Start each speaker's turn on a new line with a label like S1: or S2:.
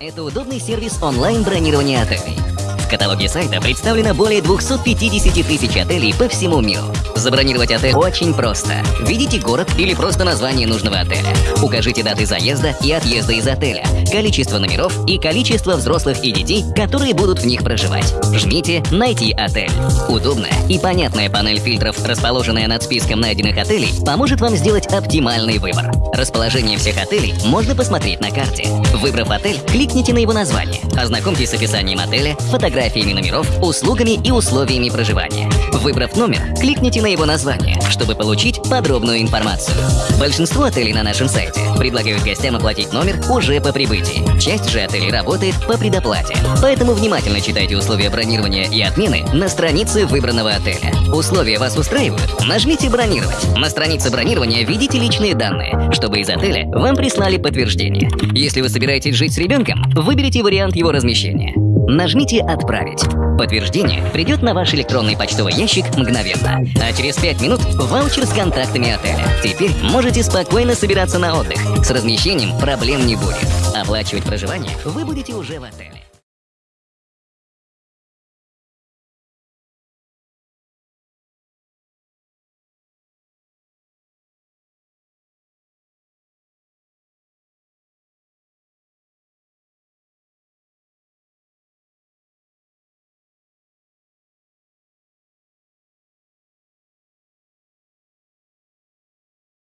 S1: Это удобный сервис онлайн-бронирования отелей. В каталоге сайта представлено более 250 тысяч отелей по всему миру. Забронировать отель очень просто. Введите город или просто название нужного отеля. Укажите даты заезда и отъезда из отеля, количество номеров и количество взрослых и детей, которые будут в них проживать. Жмите «Найти отель». Удобная и понятная панель фильтров, расположенная над списком найденных отелей, поможет вам сделать оптимальный выбор. Расположение всех отелей можно посмотреть на карте. Выбрав отель, кликните на его название. Ознакомьтесь с описанием отеля, фотографиями номеров, услугами и условиями проживания. Выбрав номер, кликните на его название, чтобы получить подробную информацию. Большинство отелей на нашем сайте предлагают гостям оплатить номер уже по прибытии. Часть же отелей работает по предоплате. Поэтому внимательно читайте условия бронирования и отмены на странице выбранного отеля. Условия вас устраивают? Нажмите «Бронировать». На странице бронирования введите личные данные, чтобы из отеля вам прислали подтверждение. Если вы собираетесь жить с ребенком, выберите вариант его размещения. Нажмите «Отправить». Подтверждение придет на ваш электронный почтовый ящик мгновенно. А через 5 минут ваучер с контактами отеля. Теперь можете спокойно собираться на отдых. С размещением проблем не будет. Оплачивать проживание вы будете уже в отеле.